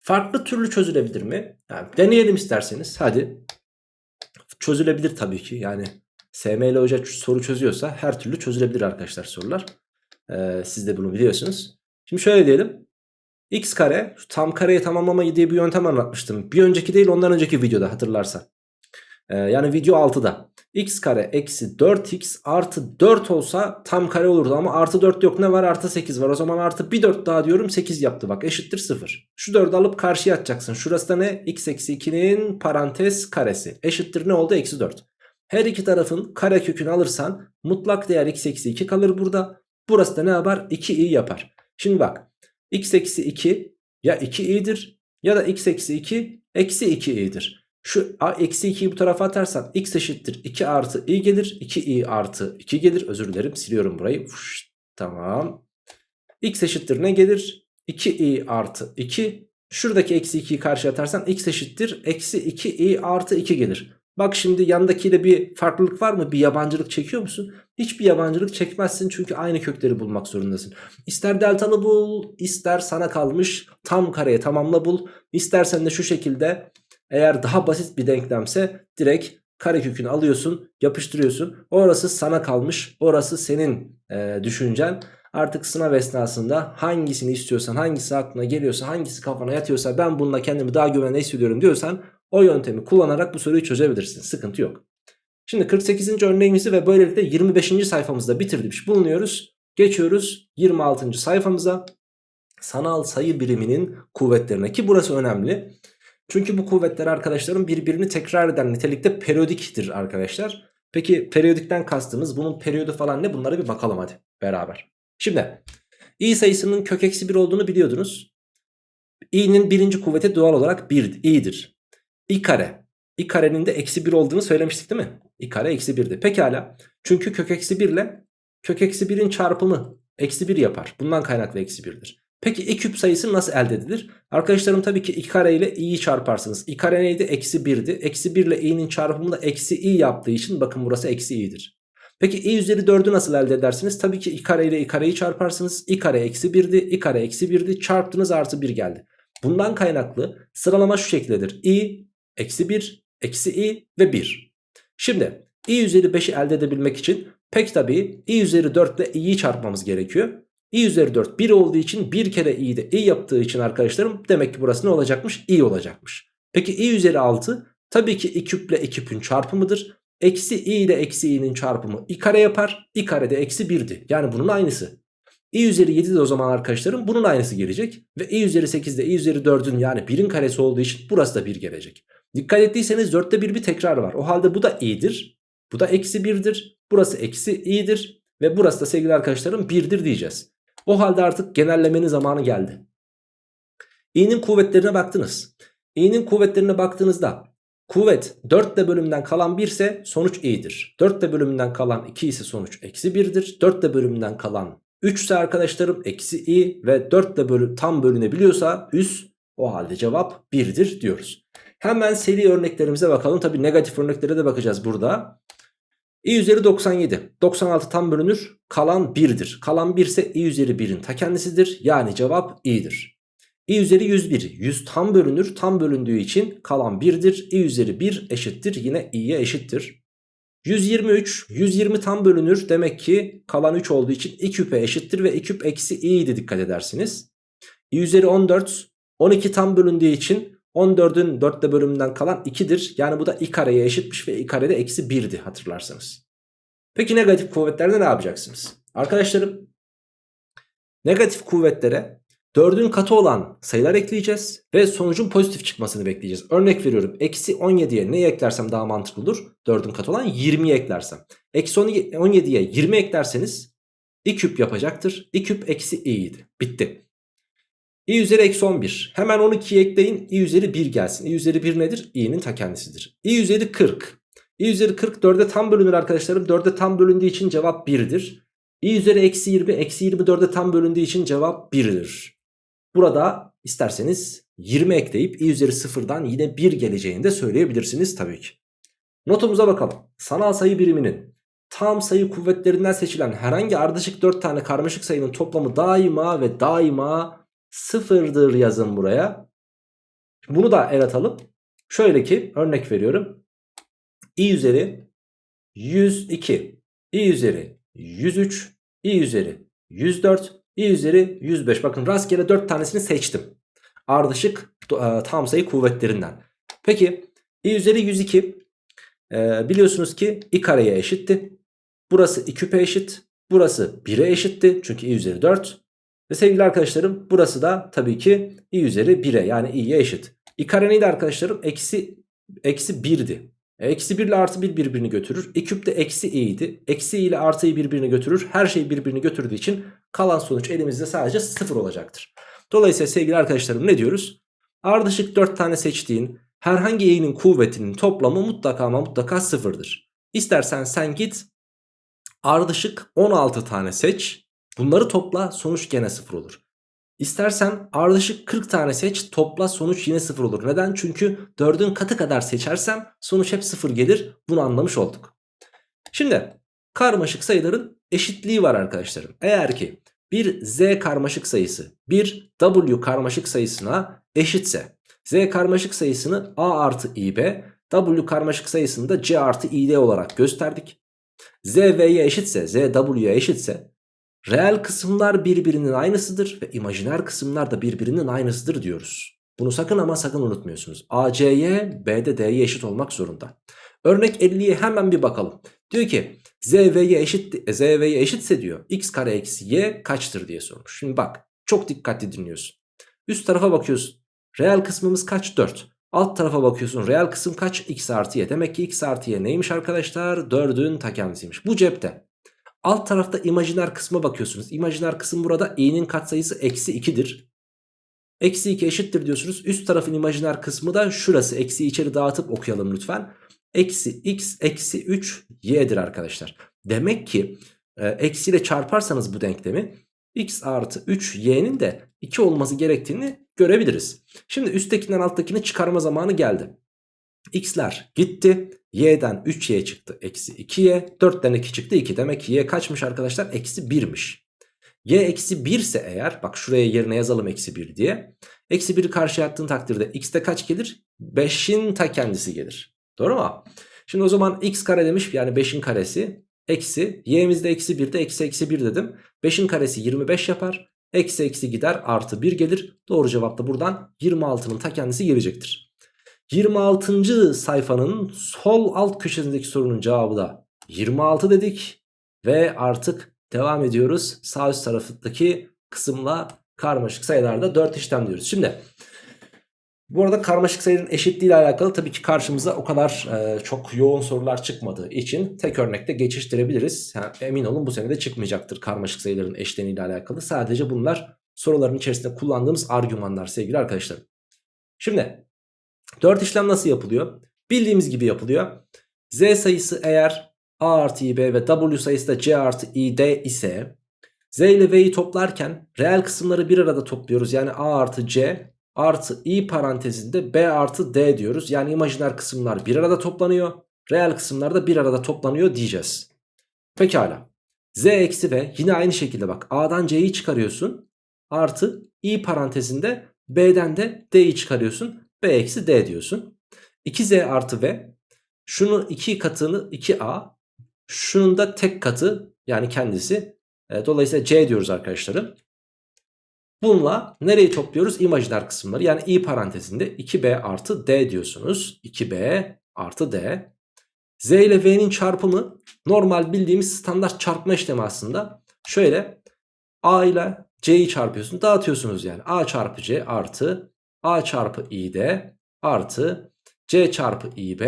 Speaker 1: Farklı türlü çözülebilir mi? Yani deneyelim isterseniz. Hadi. Çözülebilir tabii ki. Yani SML Hoca soru çözüyorsa her türlü çözülebilir arkadaşlar sorular. Ee, siz de bunu biliyorsunuz. Şimdi şöyle diyelim. X kare tam kareyi tamamlama diye bir yöntem anlatmıştım. Bir önceki değil ondan önceki videoda hatırlarsan. Ee, yani video 6'da. X kare eksi 4x artı 4 olsa tam kare olurdu ama artı 4 yok ne var artı 8 var. O zaman artı bir 4 daha diyorum 8 yaptı bak eşittir 0. Şu 4'ü alıp karşıya atacaksın. Şurası da ne? x eksi 2'nin parantez karesi. Eşittir ne oldu? Eksi 4. Her iki tarafın kare kökünü alırsan mutlak değer x eksi 2 kalır burada. Burası da ne yapar? 2i yapar. Şimdi bak x eksi 2 ya 2i'dir ya da x eksi 2 eksi 2i'dir. Şu eksi 2'yi bu tarafa atarsan x eşittir 2 artı i gelir. 2i artı 2 gelir. Özür dilerim siliyorum burayı. Fuş, tamam. x eşittir ne gelir? 2i artı 2. Şuradaki eksi 2'yi karşı atarsan x eşittir. Eksi 2i artı 2 gelir. Bak şimdi yandakiyle bir farklılık var mı? Bir yabancılık çekiyor musun? Hiçbir yabancılık çekmezsin çünkü aynı kökleri bulmak zorundasın. İster deltalı bul, ister sana kalmış tam kareye tamamla bul. İstersen de şu şekilde eğer daha basit bir denklemse direkt kare kökünü alıyorsun, yapıştırıyorsun. Orası sana kalmış, orası senin e, düşüncen. Artık sınav esnasında hangisini istiyorsan, hangisi aklına geliyorsa, hangisi kafana yatıyorsa ben bununla kendimi daha güvenli hissediyorum diyorsan o yöntemi kullanarak bu soruyu çözebilirsin. Sıkıntı yok. Şimdi 48. örneğimizi ve böylelikle 25. sayfamızda bitirmiş bulunuyoruz. Geçiyoruz 26. sayfamıza. Sanal sayı biriminin kuvvetlerine ki burası önemli. Çünkü bu kuvvetler arkadaşlarım birbirini tekrar eden nitelikte periyodiktir arkadaşlar. Peki periyodikten kastımız bunun periyodu falan ne bunlara bir bakalım hadi beraber. Şimdi i sayısının kök eksi 1 olduğunu biliyordunuz. i'nin birinci kuvveti doğal olarak 1 i'dir. İ kare. i karenin de eksi 1 olduğunu söylemiştik değil mi? i kare eksi 1'di. Pekala. Çünkü kök eksi 1 ile kök eksi 1'in çarpımı eksi 1 yapar. Bundan kaynaklı eksi 1'dir. Peki i küp sayısı nasıl elde edilir? Arkadaşlarım tabii ki i kare ile i'yi çarparsınız. i kare neydi? Eksi 1'di. Eksi 1 ile i'nin çarpımı da eksi i yaptığı için bakın burası eksi i'dir. Peki i üzeri 4'ü nasıl elde edersiniz? Tabii ki i kare ile i kareyi çarparsınız. i kare eksi 1'di. i kare eksi 1'di. Çarptınız artı 1 geldi. Bundan kaynaklı sıralama şu şekildedir. i, eksi 1, eksi i ve 1. Şimdi i üzeri 5'i elde edebilmek için pek tabii i üzeri 4 ile i'yi çarpmamız gerekiyor. i üzeri 4 1 olduğu için bir kere i de i yaptığı için arkadaşlarım demek ki burası ne olacakmış? i olacakmış. Peki i üzeri 6 tabii ki i küple i küpün çarpımıdır. Eksi i ile eksi i'nin çarpımı i kare yapar. i kare de eksi 1'di. Yani bunun aynısı. i üzeri 7 de o zaman arkadaşlarım bunun aynısı gelecek. Ve i üzeri 8 de i üzeri 4'ün yani 1'in karesi olduğu için burası da 1 gelecek. Dikkat ettiyseniz 4'te 1 bir tekrar var. O halde bu da i'dir. Bu da eksi 1'dir. Burası eksi i'dir. Ve burası da sevgili arkadaşlarım 1'dir diyeceğiz. O halde artık genellemenin zamanı geldi. i'nin kuvvetlerine baktınız. i'nin kuvvetlerine baktığınızda kuvvet 4 de bölümünden kalan 1 ise sonuç i'dir. 4 de bölümünden kalan 2 ise sonuç eksi 1'dir. 4 de bölümünden kalan 3 ise arkadaşlarım eksi i ve 4 de bölü, tam bölünebiliyorsa üst o halde cevap 1'dir diyoruz. Hemen seri örneklerimize bakalım. Tabi negatif örneklere de bakacağız burada. i üzeri 97. 96 tam bölünür. Kalan 1'dir. Kalan 1 ise i üzeri 1'in ta kendisidir. Yani cevap i'dir. i üzeri 101. 100 tam bölünür. Tam bölündüğü için kalan 1'dir. i üzeri 1 eşittir. Yine i'ye eşittir. 123. 120 tam bölünür. Demek ki kalan 3 olduğu için i küpe eşittir ve i küp eksi i'ydi dikkat edersiniz. i üzeri 14. 12 tam bölündüğü için 14'ün 4'te bölümünden kalan 2'dir. Yani bu da i kareye eşitmiş ve i karede eksi 1'di hatırlarsanız. Peki negatif kuvvetlerde ne yapacaksınız? Arkadaşlarım Negatif kuvvetlere 4'ün katı olan sayılar ekleyeceğiz ve sonucun pozitif çıkmasını bekleyeceğiz. Örnek veriyorum eksi 17'ye neyi eklersem daha mantıklı olur? 4'ün katı olan 20'yi eklersem. Eksi 17'ye 20 eklerseniz i küp yapacaktır. i küp eksi i'ydi. Bitti. İ üzeri eksi 11. Hemen 12'yi ekleyin. i üzeri 1 gelsin. i üzeri 1 nedir? i'nin ta kendisidir. i üzeri 40. i üzeri 40 4'e tam bölünür arkadaşlarım. 4'e tam bölündüğü için cevap 1'dir. i üzeri eksi 20. Eksi 24'e tam bölündüğü için cevap 1'dir. Burada isterseniz 20 ekleyip i üzeri 0'dan yine 1 geleceğini de söyleyebilirsiniz tabii ki. Notumuza bakalım. Sanal sayı biriminin tam sayı kuvvetlerinden seçilen herhangi ardışık 4 tane karmaşık sayının toplamı daima ve daima sıfırdır yazın buraya. Bunu da el atalım. Şöyle ki örnek veriyorum. i üzeri 102, i üzeri 103, i üzeri 104, i üzeri 105. Bakın rastgele 4 tanesini seçtim. Ardışık e, tam sayı kuvvetlerinden. Peki i üzeri 102 e, biliyorsunuz ki i kareye eşitti. Burası i küpe eşit. Burası 1'e eşitti. Çünkü i üzeri 4. Ve sevgili arkadaşlarım burası da tabii ki i üzeri 1'e yani i'ye eşit. i kare neydi arkadaşlarım? Eksi, eksi 1'di. E, eksi 1 ile artı 1 birbirini götürür. i küp de eksi i'ydi. Eksi i ile artı i birbirini götürür. Her şey birbirini götürdüğü için kalan sonuç elimizde sadece 0 olacaktır. Dolayısıyla sevgili arkadaşlarım ne diyoruz? Ardışık 4 tane seçtiğin herhangi i'nin kuvvetinin toplamı mutlaka ama mutlaka sıfırdır. İstersen sen git ardışık 16 tane seç. Bunları topla sonuç gene sıfır olur. İstersen ardışık 40 tane seç topla sonuç yine sıfır olur. Neden? Çünkü 4'ün katı kadar seçersem sonuç hep sıfır gelir. Bunu anlamış olduk. Şimdi karmaşık sayıların eşitliği var arkadaşlarım. Eğer ki bir z karmaşık sayısı bir w karmaşık sayısına eşitse z karmaşık sayısını a artı ib w karmaşık sayısını da c artı id olarak gösterdik. z v'ye eşitse z w'ye eşitse reel kısımlar birbirinin aynısıdır ve imajiner kısımlar da birbirinin aynısıdır diyoruz. Bunu sakın ama sakın unutmuyorsunuz. A, C'ye, B'de D'ye eşit olmak zorunda. Örnek 50'ye hemen bir bakalım. Diyor ki Z eşit, Z eşitse diyor x kare eksi y kaçtır diye sormuş. Şimdi bak çok dikkatli dinliyorsun. Üst tarafa bakıyorsun. Reel kısmımız kaç? 4. Alt tarafa bakıyorsun. Reel kısım kaç? x artı y. Demek ki x artı y neymiş arkadaşlar? 4'ün ta kendisiymiş. Bu cepte. Alt tarafta imajiner kısma bakıyorsunuz. İmajiner kısım burada i'nin katsayısı eksi 2'dir. Eksi 2 eşittir diyorsunuz. Üst tarafın imajiner kısmı da şurası. Eksi içeri dağıtıp okuyalım lütfen. Eksi x eksi 3 y'dir arkadaşlar. Demek ki e, eksiyle çarparsanız bu denklemi x artı 3 y'nin de 2 olması gerektiğini görebiliriz. Şimdi üsttekinden alttakini çıkarma zamanı geldi. X'ler gitti. y'den 3y çıktı. Eksi 2y. 4'ten 2 çıktı 2. Demek ki y kaçmış arkadaşlar? Eksi 1'miş. y eksi 1 ise eğer bak şuraya yerine yazalım eksi 1 diye. Eksi 1'i karşıya attığın takdirde x'te kaç gelir? 5'in ta kendisi gelir. Doğru mu? Şimdi o zaman x kare demiş yani 5'in karesi. Eksi y'mizde eksi 1'de eksi eksi 1 dedim. 5'in karesi 25 yapar. Eksi eksi gider artı 1 gelir. Doğru cevap da buradan 26'nın ta kendisi gelecektir. 26. sayfanın sol alt köşesindeki sorunun cevabı da 26 dedik. Ve artık devam ediyoruz. Sağ üst taraftaki kısımla karmaşık sayılarda 4 işlem diyoruz. Şimdi bu arada karmaşık sayının eşitliği ile alakalı tabii ki karşımıza o kadar e, çok yoğun sorular çıkmadığı için tek örnekte geçiştirebiliriz. Yani emin olun bu sene de çıkmayacaktır karmaşık sayıların eşleniği ile alakalı. Sadece bunlar soruların içerisinde kullandığımız argümanlar sevgili arkadaşlar. Şimdi 4 işlem nasıl yapılıyor? Bildiğimiz gibi yapılıyor. Z sayısı eğer A artı İB ve W sayısı da C artı İD ise Z ile V'yi toplarken reel kısımları bir arada topluyoruz. Yani A artı C artı i parantezinde b artı d diyoruz. Yani imajiner kısımlar bir arada toplanıyor. Reel kısımlar da bir arada toplanıyor diyeceğiz. Pekala. z eksi v yine aynı şekilde bak a'dan c'yi çıkarıyorsun. Artı i parantezinde b'den de d'yi çıkarıyorsun. B eksi d diyorsun. 2z artı v şunun iki katını 2a şunun da tek katı yani kendisi. E, dolayısıyla c diyoruz arkadaşlarım. Bununla nereyi topluyoruz? İmajiner kısımları. Yani i parantezinde 2b artı d diyorsunuz. 2b artı d. z ile v'nin çarpımı normal bildiğimiz standart çarpma işlemi aslında. Şöyle a ile c'yi çarpıyorsun dağıtıyorsunuz yani. a çarpı c artı a çarpı i'd artı c çarpı ib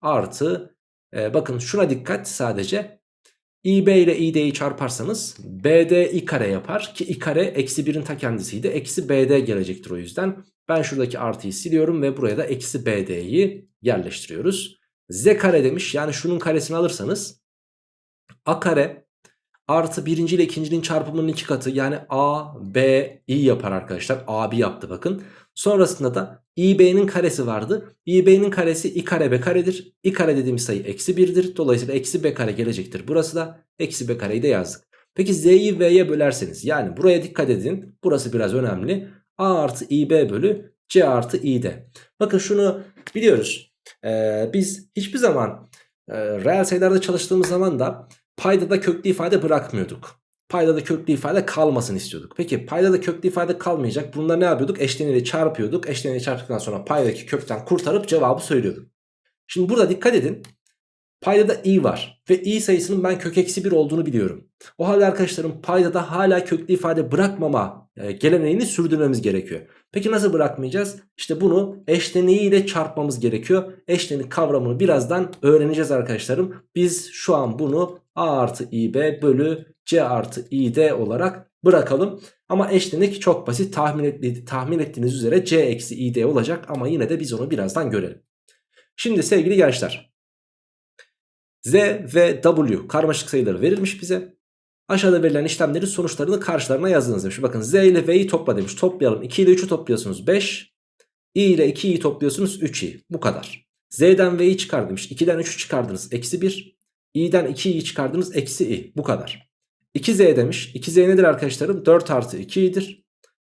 Speaker 1: artı e, bakın şuna dikkat sadece ib ile id'yi çarparsanız bd i kare yapar ki i kare eksi 1'in ta kendisiydi. Eksi bd gelecektir o yüzden. Ben şuradaki artıyı siliyorum ve buraya da eksi bd'yi yerleştiriyoruz. z kare demiş yani şunun karesini alırsanız a kare artı birinci ile ikincinin çarpımının iki katı yani a, b, i yapar arkadaşlar. a, b yaptı bakın. Sonrasında da ib'nin karesi vardı. ib'nin karesi i kare b karedir. i kare dediğimiz sayı eksi 1'dir. Dolayısıyla eksi b kare gelecektir. Burası da eksi b kareyi de yazdık. Peki z'yi v'ye bölerseniz yani buraya dikkat edin. Burası biraz önemli. a artı ib bölü c artı i'd. Bakın şunu biliyoruz. Ee, biz hiçbir zaman e, reel sayılarda çalıştığımız zaman da paydada köklü ifade bırakmıyorduk. Paydada köklü ifade kalmasın istiyorduk. Peki paydada köklü ifade kalmayacak. Bunda ne yapıyorduk? Eşleniyle çarpıyorduk. Eşleniyle çarptıktan sonra paydaki kökten kurtarıp cevabı söylüyorduk. Şimdi burada dikkat edin. Paydada i var ve i sayısının ben kök eksi 1 olduğunu biliyorum. O halde arkadaşlarım paydada hala köklü ifade bırakmama e, geleneğini sürdürmemiz gerekiyor. Peki nasıl bırakmayacağız? İşte bunu eşleniğiyle çarpmamız gerekiyor. Eşlenik kavramını birazdan öğreneceğiz arkadaşlarım. Biz şu an bunu a artı ib bölü c artı id olarak bırakalım. Ama eşlenik çok basit tahmin, etti, tahmin ettiğiniz üzere c eksi id olacak ama yine de biz onu birazdan görelim. Şimdi sevgili gençler Z ve W karmaşık sayıları verilmiş bize. Aşağıda verilen işlemlerin sonuçlarını karşılarına yazdınız demiş. Bakın Z ile V'yi topla demiş. Toplayalım. 2 ile 3'ü topluyorsunuz 5. I ile 2'yi topluyorsunuz 3i. Bu kadar. Z'den V'yi çıkar demiş. 2'den 3'ü çıkardınız. Eksi 1. i'den 2'yi çıkardınız. Eksi i. Bu kadar. 2Z demiş. 2Z nedir arkadaşlarım? 4 artı 2i'dir.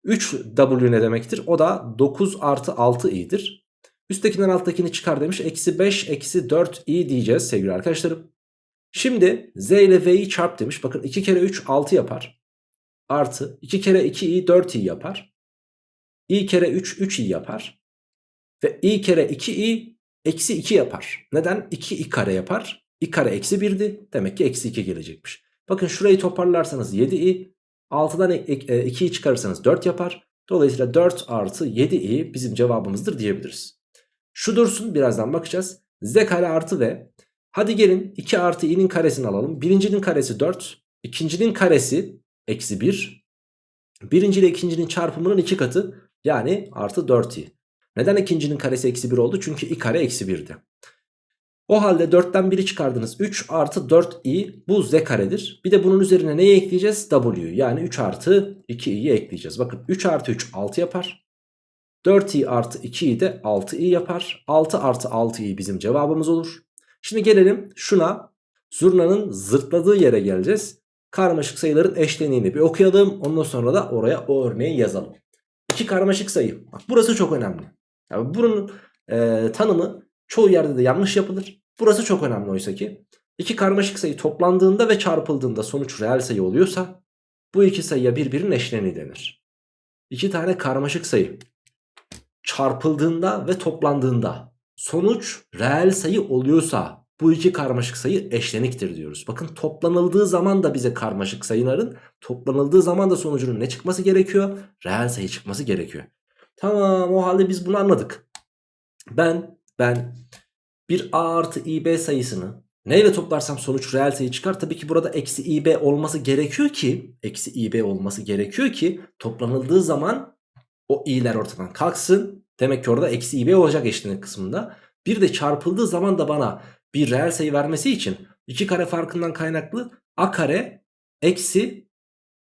Speaker 1: 3W ne demektir? O da 9 artı 6i'dir. Üsttekinden alttakini çıkar demiş. Eksi 5 eksi 4i diyeceğiz sevgili arkadaşlarım. Şimdi z ile v'yi çarp demiş. Bakın 2 kere 3 6 yapar. Artı 2 kere 2i 4i yapar. i kere 3 3i yapar. Ve i kere 2i eksi 2 yapar. Neden? 2i kare yapar. İ kare eksi 1'di. Demek ki eksi 2 gelecekmiş. Bakın şurayı toparlarsanız 7i. 6'dan 2'yi çıkarırsanız 4 yapar. Dolayısıyla 4 artı 7i bizim cevabımızdır diyebiliriz. Şu dursun birazdan bakacağız. Z kare artı v. Hadi gelin 2 artı i'nin karesini alalım. Birincinin karesi 4. ikincinin karesi eksi 1. Birinci ile ikincinin çarpımının 2 katı. Yani artı 4i. Neden ikincinin karesi eksi 1 oldu? Çünkü i kare eksi 1'di. O halde 4'ten 1'i çıkardınız. 3 artı 4i bu z karedir. Bir de bunun üzerine neyi ekleyeceğiz? w'yu. Yani 3 artı 2i'yi ekleyeceğiz. Bakın 3 artı 3 6 yapar. 4i artı 2i de 6i yapar. 6 artı 6i bizim cevabımız olur. Şimdi gelelim şuna. Zurnanın zırtladığı yere geleceğiz. Karmaşık sayıların eşleniğini bir okuyalım. Ondan sonra da oraya o örneği yazalım. İki karmaşık sayı. Bak burası çok önemli. Yani bunun e, tanımı çoğu yerde de yanlış yapılır. Burası çok önemli oysa ki. İki karmaşık sayı toplandığında ve çarpıldığında sonuç reel sayı oluyorsa bu iki sayıya birbirinin eşleniği denir. İki tane karmaşık sayı çarpıldığında ve toplandığında sonuç reel sayı oluyorsa bu iki karmaşık sayı eşleniktir diyoruz. Bakın toplanıldığı zaman da bize karmaşık sayıların toplanıldığı zaman da sonucunun ne çıkması gerekiyor? Reel sayı çıkması gerekiyor. Tamam o halde biz bunu anladık. Ben ben bir a artı ib sayısını neyle toplarsam sonuç reel sayı çıkar. Tabii ki burada eksi ib olması gerekiyor ki eksi ib olması gerekiyor ki toplanıldığı zaman o i'ler ortadan kalksın. Demek ki orada eksi ib olacak eşlenik kısmında. Bir de çarpıldığı zaman da bana bir reel sayı vermesi için iki kare farkından kaynaklı a kare eksi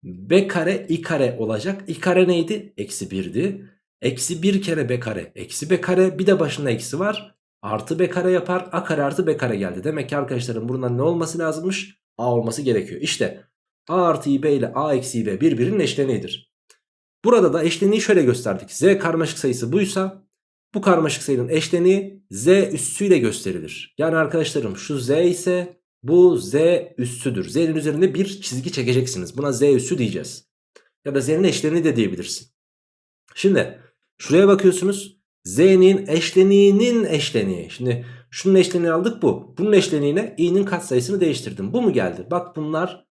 Speaker 1: b kare i kare olacak. i kare neydi? Eksi 1'di. Eksi 1 kere b kare eksi b kare bir de başında eksi var. Artı b kare yapar a kare artı b kare geldi. Demek ki arkadaşlarım buradan ne olması lazımmış? a olması gerekiyor. İşte a artı ib ile a eksi ib birbirinin eşleniğidir. Burada da eşleniği şöyle gösterdik. Z karmaşık sayısı buysa bu karmaşık sayının eşleniği Z üssüyle gösterilir. Yani arkadaşlarım şu Z ise bu Z üssüdür. Z'nin üzerinde bir çizgi çekeceksiniz. Buna Z üssü diyeceğiz. Ya da Z'nin eşleniği de diyebilirsin. Şimdi şuraya bakıyorsunuz. Z'nin eşleniğinin eşleniği. Şimdi şunun eşleniğini aldık bu. Bunun eşleniğine i'nin katsayısını değiştirdim. Bu mu geldi? Bak bunlar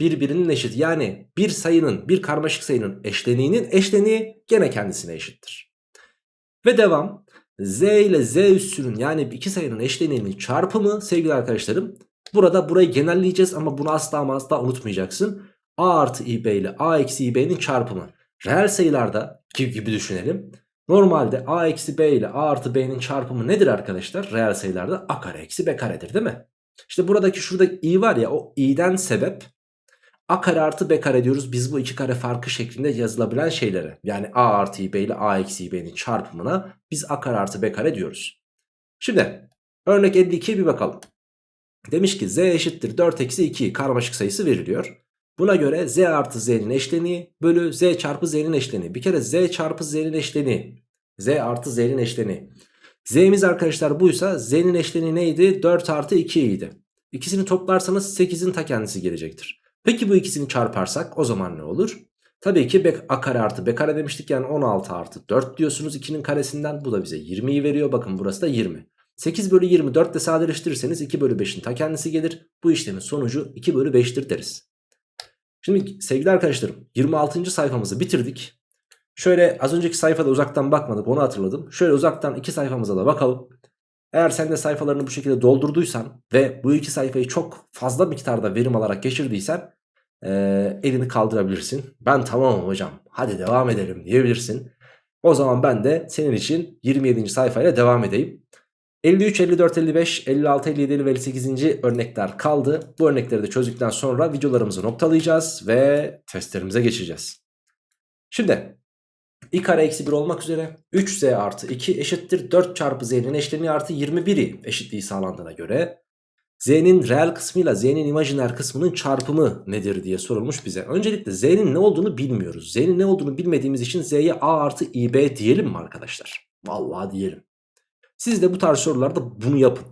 Speaker 1: birbirinin eşit. Yani bir sayının bir karmaşık sayının eşleniğinin eşleniği gene kendisine eşittir. Ve devam. Z ile Z üssünün yani iki sayının eşleniğinin çarpımı sevgili arkadaşlarım. Burada burayı genelleyeceğiz ama bunu asla ama asla unutmayacaksın. A artı IB ile A eksi IB'nin çarpımı. Reel sayılarda gibi, gibi düşünelim. Normalde A eksi B ile A artı B'nin çarpımı nedir arkadaşlar? Reel sayılarda A kare eksi B karedir değil mi? İşte buradaki şurada i var ya o i'den sebep a kare artı b kare diyoruz. Biz bu iki kare farkı şeklinde yazılabilen şeylere yani a artı b ile a eksi b'nin çarpımına biz a kare artı b kare diyoruz. Şimdi örnek 52'ye bir bakalım. Demiş ki z eşittir 4 eksi 2 karmaşık sayısı veriliyor. Buna göre z artı z'nin eşleniği bölü z çarpı z'nin eşleniği. Bir kere z çarpı z'nin eşleniği. z artı z'nin eşleniği. z'miz arkadaşlar buysa z'nin eşleniği neydi? 4 artı 2 idi. İkisini toplarsanız 8'in ta kendisi gelecektir. Peki bu ikisini çarparsak o zaman ne olur? Tabii ki a kare artı b kare demiştik yani 16 artı 4 diyorsunuz 2'nin karesinden. Bu da bize 20'yi veriyor bakın burası da 20. 8 bölü 20 4 ile sadeleştirirseniz 2 bölü 5'in ta kendisi gelir. Bu işlemin sonucu 2 bölü 5'tir deriz. Şimdi sevgili arkadaşlarım 26. sayfamızı bitirdik. Şöyle az önceki sayfada uzaktan bakmadık onu hatırladım. Şöyle uzaktan iki sayfamıza da bakalım. Eğer sen de sayfalarını bu şekilde doldurduysan ve bu iki sayfayı çok fazla miktarda verim alarak geçirdiysen e, elini kaldırabilirsin. Ben tamamım hocam hadi devam edelim diyebilirsin. O zaman ben de senin için 27. sayfayla devam edeyim. 53, 54, 55, 56, 57 ve 58. örnekler kaldı. Bu örnekleri de çözdükten sonra videolarımızı noktalayacağız ve testlerimize geçeceğiz. Şimdi i kare eksi 1 olmak üzere 3z artı 2 eşittir 4 çarpı z'nin eşleniği artı 21'i eşitliği sağlandığına göre z'nin reel kısmıyla z'nin imajiner kısmının çarpımı nedir diye sorulmuş bize. Öncelikle z'nin ne olduğunu bilmiyoruz. Z'nin ne olduğunu bilmediğimiz için z'ye a artı ib diyelim mi arkadaşlar? Vallahi diyelim. Siz de bu tarz sorularda bunu yapın.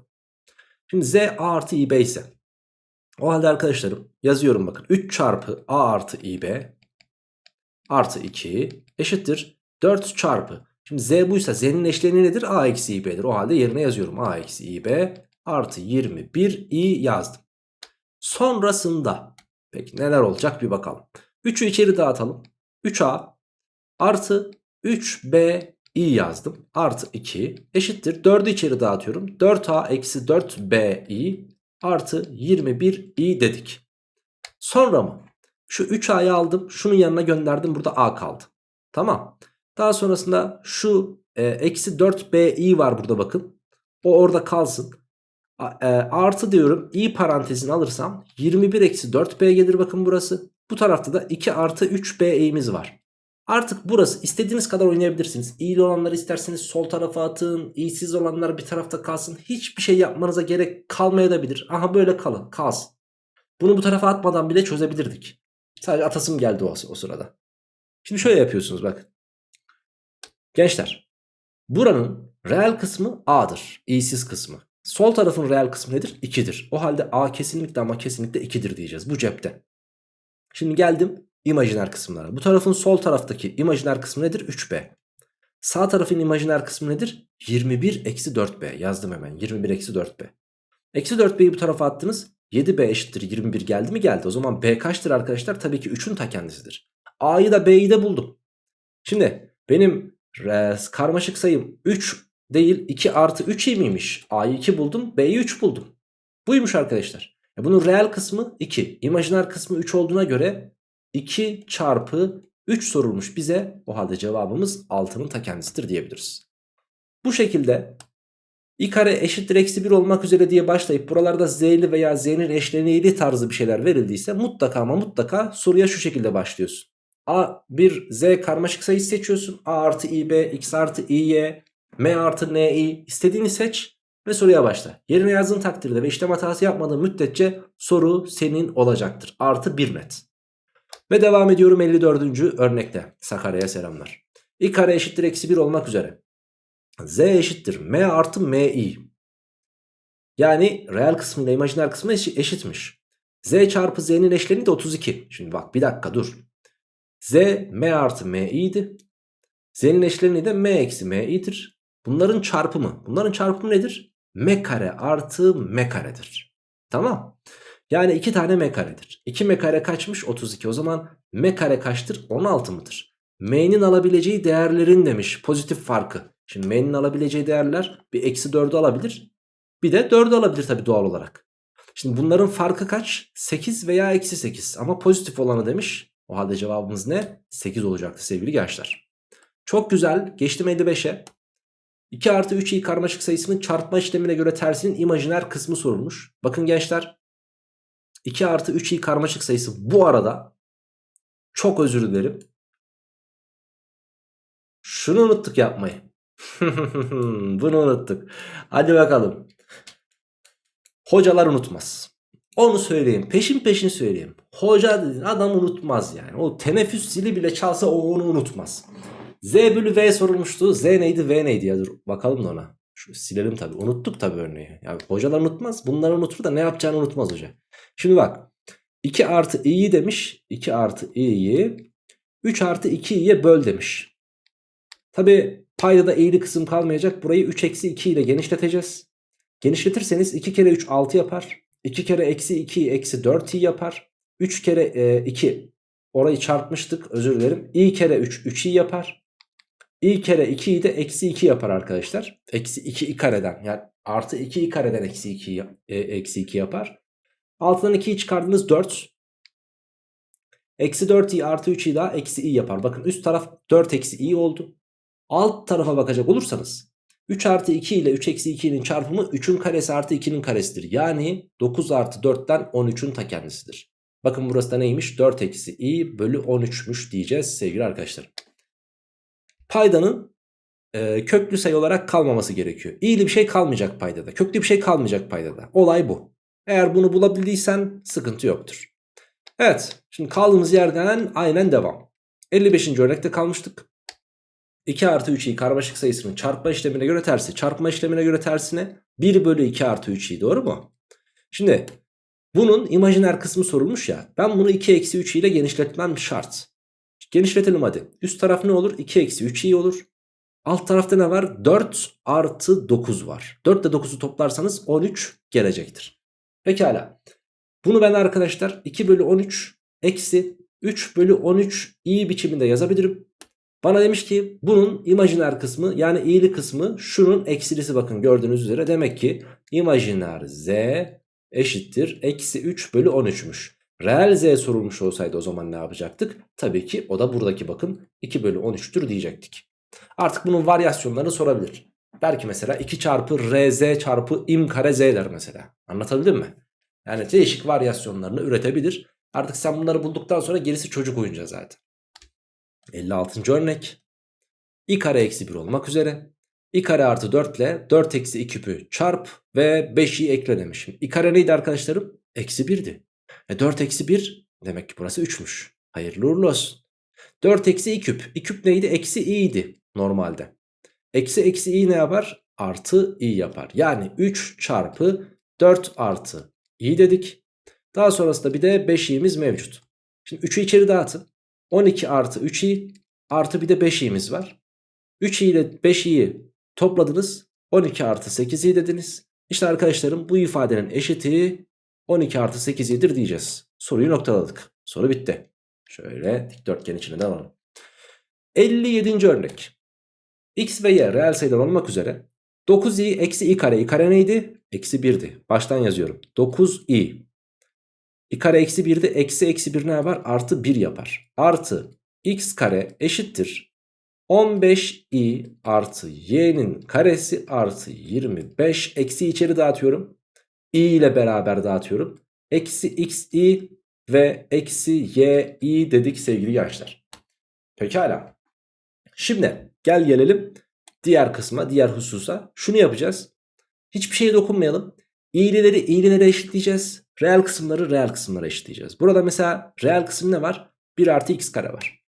Speaker 1: Şimdi z a artı ib ise o halde arkadaşlarım yazıyorum bakın 3 çarpı a artı ib artı 2 eşittir 4 çarpı. Şimdi z buysa z'nin eşleniği nedir? a eksi ib'dir. O halde yerine yazıyorum. a eksi ib artı 21 i yazdım. Sonrasında peki neler olacak bir bakalım. 3'ü içeri dağıtalım. 3a artı 3b i yazdım. Artı 2 eşittir. 4'ü içeri dağıtıyorum. 4a eksi 4b i artı 21 i dedik. Sonra mı? Şu 3a'yı aldım. Şunun yanına gönderdim. Burada a kaldı. Tamam. Daha sonrasında şu e, eksi 4bi var burada bakın. O orada kalsın. A, e, artı diyorum i parantezini alırsam 21 eksi 4b gelir bakın burası. Bu tarafta da 2 artı 3b'imiz var. Artık burası istediğiniz kadar oynayabilirsiniz. İyili olanları isterseniz sol tarafa atın. İyisiz olanlar bir tarafta kalsın. Hiçbir şey yapmanıza gerek kalmayabilir. Aha böyle kalın kalsın. Bunu bu tarafa atmadan bile çözebilirdik. Sadece atasım geldi o, o sırada. Şimdi şöyle yapıyorsunuz bak. Gençler. Buranın reel kısmı A'dır. İyisiz kısmı. Sol tarafın reel kısmı nedir? 2'dir. O halde A kesinlikle ama kesinlikle 2'dir diyeceğiz. Bu cepte. Şimdi geldim imajiner kısımlara. Bu tarafın sol taraftaki imajiner kısmı nedir? 3B. Sağ tarafın imajiner kısmı nedir? 21 eksi 4B. Yazdım hemen. 21 eksi 4B. Eksi 4B'yi bu tarafa attınız. 7B eşittir 21 geldi mi? Geldi. O zaman B kaçtır arkadaşlar? Tabii ki 3'ün ta kendisidir. A'yı da B'yi de buldum. Şimdi benim karmaşık sayım 3 değil 2 artı 3 miymiş? A'yı 2 buldum B'yi 3 buldum. Buymuş arkadaşlar. E bunun reel kısmı 2. İmajiner kısmı 3 olduğuna göre 2 çarpı 3 sorulmuş bize. O halde cevabımız 6'nın ta kendisidir diyebiliriz. Bu şekilde i kare eşittir eksi 1 olmak üzere diye başlayıp buralarda z'li veya z'nin eşleniğli tarzı bir şeyler verildiyse mutlaka ama mutlaka soruya şu şekilde başlıyorsun. A bir z karmaşık sayı seçiyorsun. A artı ib, x artı iy, m artı ni istediğini seç ve soruya başla. Yerine yazdığın takdirde ve işlem hatası yapmadığın müddetçe soru senin olacaktır. Artı 1 net. Ve devam ediyorum 54. örnekte. Sakarya'ya selamlar. i kare eşittir eksi 1 olmak üzere. z eşittir m artı mi. Yani reel kısmı ile imajiner kısmı eşitmiş. z çarpı z'nin eşleni de 32. Şimdi bak bir dakika dur. Z m artı m i'di. Z'nin eşleni de m eksi m i'dir. Bunların çarpımı. Bunların çarpımı nedir? m kare artı m karedir. Tamam. Yani 2 tane m karedir. 2 m kare kaçmış? 32. O zaman m kare kaçtır? 16 mıdır? m'nin alabileceği değerlerin demiş pozitif farkı. Şimdi m'nin alabileceği değerler bir eksi 4'ü alabilir. Bir de 4'ü alabilir tabii doğal olarak. Şimdi bunların farkı kaç? 8 veya eksi 8. Ama pozitif olanı demiş. O halde cevabımız ne? 8 olacaktı sevgili gençler. Çok güzel. Geçtim 55'e. 2 artı 3i karmaşık sayısının çarpma işlemine göre tersinin imajiner kısmı sorulmuş. Bakın gençler 2 artı 3i karmaşık sayısı bu arada çok özür dilerim. Şunu unuttuk yapmayı. Bunu unuttuk. Hadi bakalım. Hocalar unutmaz. Onu söyleyeyim. Peşin peşin söyleyeyim. Hoca dedin adam unutmaz yani. O teneffüs zili bile çalsa o onu unutmaz. Z bölü V sorulmuştu. Z neydi V neydi ya dur bakalım da ona. Şu silelim tabi. Unuttuk tabi örneği. Yani hocalar unutmaz. Bunları unutur da ne yapacağını unutmaz hoca. Şimdi bak. 2 artı i'yi demiş. 2 artı i'yi 3 artı 2i'ye böl demiş. Tabi payda da i'li kısım kalmayacak. Burayı 3 eksi 2 ile genişleteceğiz. Genişletirseniz 2 kere 3 6 yapar. 2 kere eksi 2 eksi 4i yapar. 3 kere e, 2 orayı çarpmıştık özür dilerim. i kere 3 3i yapar. i kere 2'yi de eksi 2 yapar arkadaşlar. Eksi 2 i kareden yani artı 2 i kareden eksi 2, e, eksi 2 yapar. Altından 2'yi çıkardınız 4. Eksi 4i artı 3i daha eksi i yapar. Bakın üst taraf 4 eksi i oldu. Alt tarafa bakacak olursanız 3 artı 2 ile 3 eksi 2'nin çarpımı 3'ün karesi artı 2'nin karesidir. Yani 9 artı 4'ten 13'ün ta kendisidir. Bakın burası da neymiş? 4 eksi i bölü 13'müş diyeceğiz sevgili arkadaşlar. Paydanın e, köklü sayı olarak kalmaması gerekiyor. İyili bir şey kalmayacak paydada. Köklü bir şey kalmayacak paydada. Olay bu. Eğer bunu bulabildiysen sıkıntı yoktur. Evet şimdi kaldığımız yerden aynen devam. 55. örnekte kalmıştık. 2 artı 3'i karmaşık sayısının çarpma işlemine göre tersi. Çarpma işlemine göre tersine 1 bölü 2 artı 3'i doğru mu? Şimdi bunun imajiner kısmı sorulmuş ya. Ben bunu 2 eksi 3 ile genişletmem şart. Genişletelim hadi. Üst taraf ne olur? 2 eksi 3 i olur. Alt tarafta ne var? 4 artı 9 var. 4 ile 9'u toplarsanız 13 gelecektir. Pekala. Bunu ben arkadaşlar 2 bölü 13 eksi 3 bölü 13 i biçiminde yazabilirim. Bana demiş ki bunun imajiner kısmı yani i'li kısmı şunun eksilisi bakın gördüğünüz üzere. Demek ki imajiner z eşittir eksi 3 bölü 13'müş. Reel z sorulmuş olsaydı o zaman ne yapacaktık? Tabii ki o da buradaki bakın 2 bölü 13'tür diyecektik. Artık bunun varyasyonlarını sorabilir. Belki mesela 2 çarpı rz çarpı im kare z der mesela. Anlatabildim mi? Yani değişik varyasyonlarını üretebilir. Artık sen bunları bulduktan sonra gerisi çocuk oyuncağı zaten. 56. örnek. i kare eksi 1 olmak üzere. i kare artı 4 ile 4 eksi 2 küpü çarp ve 5'i ekle demişim. i kare neydi arkadaşlarım? Eksi 1'di. E 4 eksi 1 demek ki burası 3'müş. Hayırlı uğurlu olsun. 4 eksi i küp. i küp neydi? Eksi i idi normalde. Eksi eksi i ne yapar? Artı i yapar. Yani 3 çarpı 4 artı i dedik. Daha sonrasında bir de 5i'miz mevcut. Şimdi 3'ü içeri dağıtın. 12 artı 3i artı bir de 5i'miz var. 3i ile 5i'yi topladınız. 12 artı 8i dediniz. İşte arkadaşlarım bu ifadenin eşiti 12 artı 8i'dir diyeceğiz. Soruyu noktaladık. Soru bitti. Şöyle dikdörtgen içine de alalım. 57. örnek. X ve Y reel sayılar olmak üzere 9i eksi i kare. i kare neydi? Eksi 1'di. Baştan yazıyorum. 9i i kare eksi 1'de eksi eksi 1 ne yapar? Artı 1 yapar. Artı x kare eşittir. 15i artı y'nin karesi artı 25 eksi içeri dağıtıyorum. i ile beraber dağıtıyorum. Eksi xi ve eksi yi dedik sevgili gençler. Pekala. Şimdi gel gelelim diğer kısma diğer hususa. Şunu yapacağız. Hiçbir şeye dokunmayalım. İğrileri iğrilere eşitleyeceğiz. Reel kısımları reel kısımlara eşitleyeceğiz. Burada mesela reel kısım ne var? 1 artı x kare var.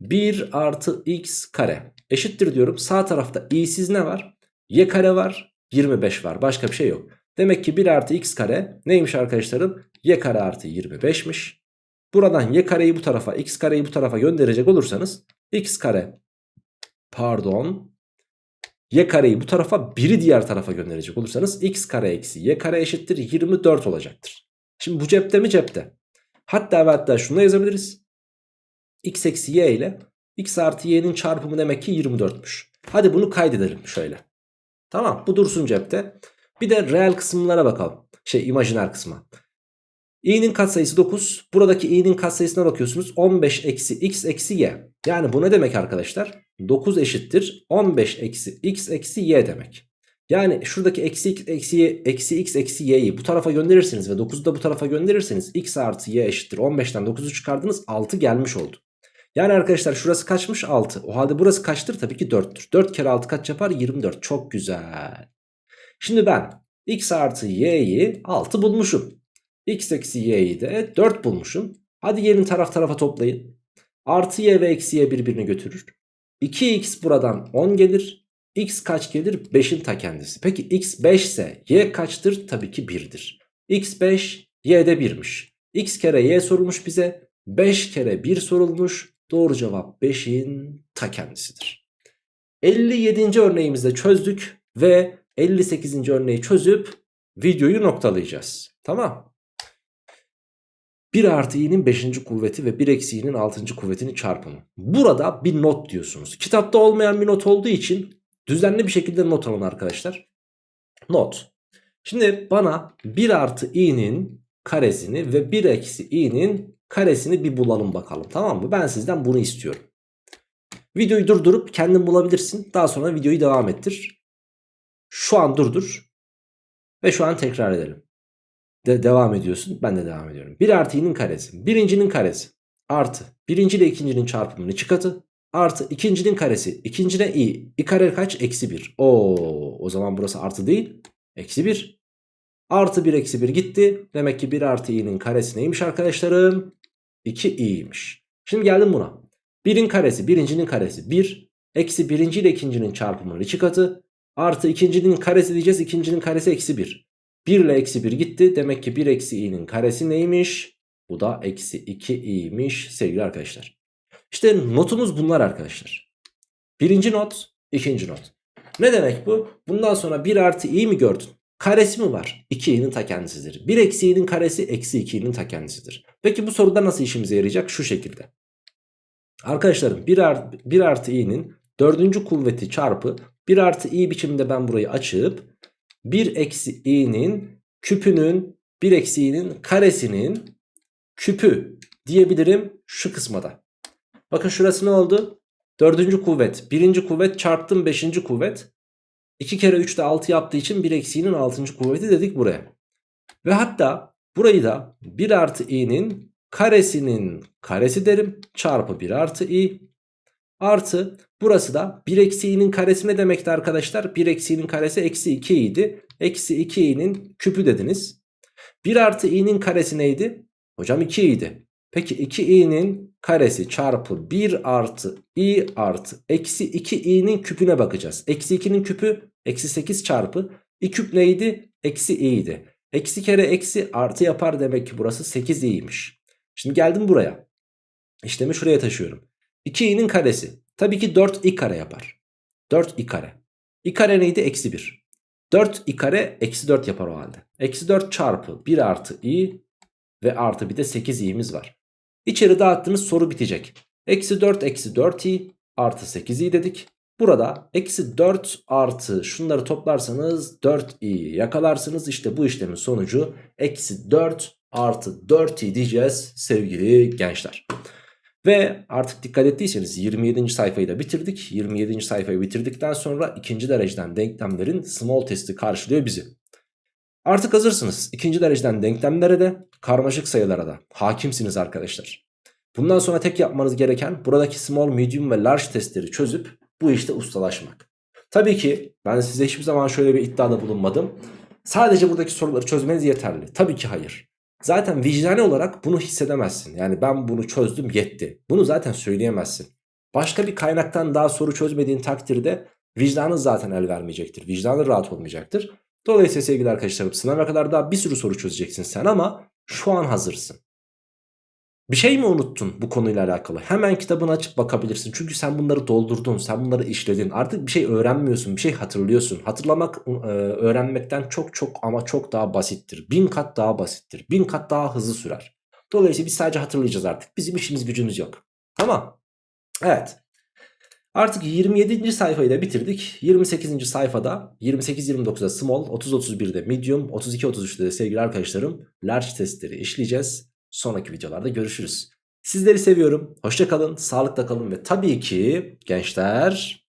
Speaker 1: 1 artı x kare eşittir diyorum. Sağ tarafta i'siz ne var? y kare var. 25 var. Başka bir şey yok. Demek ki 1 artı x kare neymiş arkadaşlarım? y kare artı 25'miş. Buradan y kareyi bu tarafa x kareyi bu tarafa gönderecek olursanız x kare pardon y kareyi bu tarafa biri diğer tarafa gönderecek olursanız x kare eksi y kare eşittir 24 olacaktır. Şimdi bu cepte mi cepte. Hatta ve hatta şunu da yazabiliriz. x eksi y ile x artı y'nin çarpımı demek ki 24'müş. Hadi bunu kaydedelim şöyle. Tamam bu dursun cepte. Bir de reel kısımlara bakalım. Şey imajiner kısma. İ'nin katsayısı 9. Buradaki i'nin katsayısına bakıyorsunuz. 15 eksi x eksi y. Yani bu ne demek arkadaşlar? 9 eşittir 15 eksi x eksi y demek. Yani şuradaki eksi x eksi, y, eksi x eksi y'yi bu tarafa gönderirseniz ve 9'u da bu tarafa gönderirseniz x artı y eşittir 15'ten 9'u çıkardınız 6 gelmiş oldu. Yani arkadaşlar şurası kaçmış 6. O halde burası kaçtır? Tabii ki 4'tür. 4 kere 6 kaç yapar? 24. Çok güzel. Şimdi ben x artı y'yi 6 bulmuşum. X eksi y'yi de 4 bulmuşum. Hadi gelin taraf tarafa toplayın. Artı y ve eksi y birbirini götürür. 2x buradan 10 gelir. x kaç gelir? 5'in ta kendisi. Peki x 5 ise y kaçtır? Tabii ki 1'dir. x 5 y de 1'miş. x kere y sorulmuş bize. 5 kere 1 sorulmuş. Doğru cevap 5'in ta kendisidir. 57. örneğimizde çözdük ve 58. örneği çözüp videoyu noktalayacağız. Tamam. 1 artı i'nin 5. kuvveti ve 1 eksi i'nin 6. kuvvetinin çarpımı. Burada bir not diyorsunuz. Kitapta olmayan bir not olduğu için düzenli bir şekilde not alın arkadaşlar. Not. Şimdi bana 1 artı i'nin karesini ve 1 eksi i'nin karesini bir bulalım bakalım tamam mı? Ben sizden bunu istiyorum. Videoyu durdurup kendin bulabilirsin. Daha sonra videoyu devam ettir. Şu an durdur. Ve şu an tekrar edelim. De devam ediyorsun. Ben de devam ediyorum. 1 artı i'nin karesi. Birincinin karesi. Artı. Birinci ile ikincinin çarpımının iki katı. Artı ikincinin karesi. İkincine i. i kare kaç? Eksi 1. Oo, o zaman burası artı değil. Eksi 1. Artı 1 eksi 1 gitti. Demek ki 1 artı i'nin karesi neymiş arkadaşlarım? 2i'ymiş. Şimdi geldim buna. 1'in karesi birincinin karesi 1. Eksi birinci ile ikincinin çarpımının iki katı. Artı ikincinin karesi diyeceğiz. ikincinin karesi eksi 1. 1 ile eksi 1 gitti. Demek ki 1 eksi i'nin karesi neymiş? Bu da eksi 2i'ymiş sevgili arkadaşlar. İşte notumuz bunlar arkadaşlar. Birinci not, ikinci not. Ne demek bu? Bundan sonra 1 artı i mi gördün? Karesi mi var? 2i'nin ta kendisidir. 1 eksi i'nin karesi eksi 2i'nin ta kendisidir. Peki bu soruda nasıl işimize yarayacak? Şu şekilde. Arkadaşlarım 1 artı, 1 artı i'nin dördüncü kuvveti çarpı 1 artı i biçiminde ben burayı açıp 1 eksi i'nin küpünün 1 eksi i'nin karesinin küpü diyebilirim şu kısmada. Bakın şurası ne oldu? Dördüncü kuvvet. Birinci kuvvet çarptım beşinci kuvvet. 2 kere 3 de 6 yaptığı için 1 eksiğinin 6. kuvveti dedik buraya. Ve hatta burayı da 1 artı i'nin karesinin karesi derim. Çarpı 1 artı i. Artı burası da 1 eksi i'nin karesi ne demekti arkadaşlar? 1 eksi i'nin karesi eksi 2 idi. Eksi 2 i'nin küpü dediniz. 1 artı i'nin karesi neydi? Hocam 2 idi. Peki 2i'nin karesi çarpı 1 artı i artı eksi 2i'nin küpüne bakacağız. Eksi 2'nin küpü eksi 8 çarpı i küp neydi? Eksi i'ydi. Eksi kere eksi artı yapar demek ki burası 8i'ymiş. Şimdi geldim buraya. İşlemi şuraya taşıyorum. 2i'nin karesi. Tabii ki 4i kare yapar. 4i kare. i kare neydi? Eksi 1. 4i kare eksi 4 yapar o halde. Eksi 4 çarpı 1 artı i ve artı bir de 8i'miz var. İçeri dağıttığınız soru bitecek. Eksi 4 eksi 4i artı 8i dedik. Burada eksi 4 artı şunları toplarsanız 4i yakalarsınız. İşte bu işlemin sonucu eksi 4 artı 4i diyeceğiz sevgili gençler. Ve artık dikkat ettiyseniz 27. sayfayı da bitirdik. 27. sayfayı bitirdikten sonra ikinci dereceden denklemlerin small testi karşılıyor bizi. Artık hazırsınız. İkinci dereceden denklemlere de karmaşık sayılara da hakimsiniz arkadaşlar. Bundan sonra tek yapmanız gereken buradaki small, medium ve large testleri çözüp bu işte ustalaşmak. Tabii ki ben size hiçbir zaman şöyle bir iddiada bulunmadım. Sadece buradaki soruları çözmeniz yeterli. Tabii ki hayır. Zaten vicdani olarak bunu hissedemezsin. Yani ben bunu çözdüm yetti. Bunu zaten söyleyemezsin. Başka bir kaynaktan daha soru çözmediğin takdirde vicdanın zaten el vermeyecektir. Vicdanın rahat olmayacaktır. Dolayısıyla sevgili arkadaşlarım sınava kadar daha bir sürü soru çözeceksin sen ama şu an hazırsın. Bir şey mi unuttun bu konuyla alakalı? Hemen kitabını açıp bakabilirsin. Çünkü sen bunları doldurdun, sen bunları işledin. Artık bir şey öğrenmiyorsun, bir şey hatırlıyorsun. Hatırlamak e, öğrenmekten çok çok ama çok daha basittir. Bin kat daha basittir. Bin kat daha hızlı sürer. Dolayısıyla biz sadece hatırlayacağız artık. Bizim işimiz gücümüz yok. Tamam. Evet. Artık 27. sayfayı da bitirdik. 28. sayfada 28-29'da small, 30-31'de medium, 32-33'de de sevgili arkadaşlarım large testleri işleyeceğiz. Sonraki videolarda görüşürüz. Sizleri seviyorum. Hoşça kalın, sağlıkla kalın ve tabii ki gençler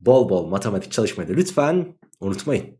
Speaker 1: bol bol matematik çalışmayı da lütfen unutmayın.